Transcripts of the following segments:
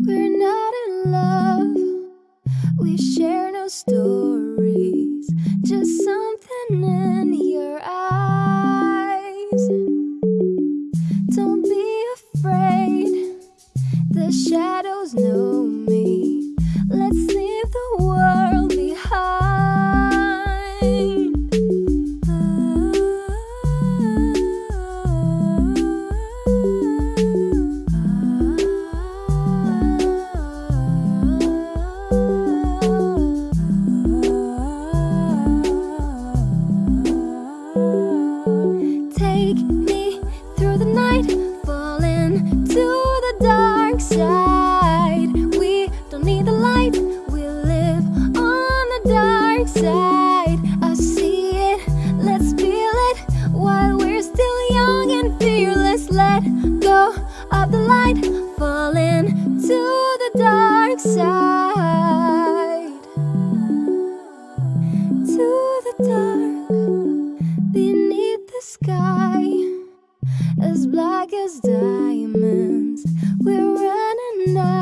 We're not in love. We share no stories. Just something in your eyes. Don't be afraid. The shadows know night, to the dark side. We don't need the light, we live on the dark side. I see it, let's feel it while we're still young and fearless. Let go of the light, fall into the dark side. To the dark as diamonds. We're running out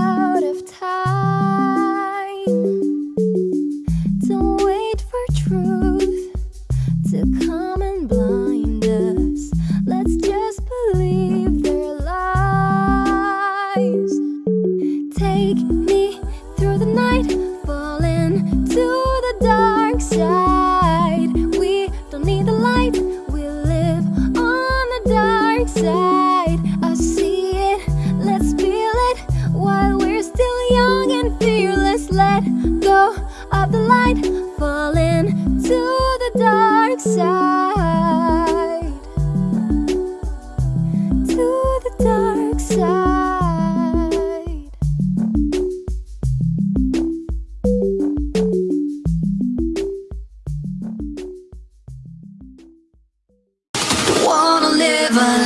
of the light Falling into the dark side. To the dark side. Wanna live a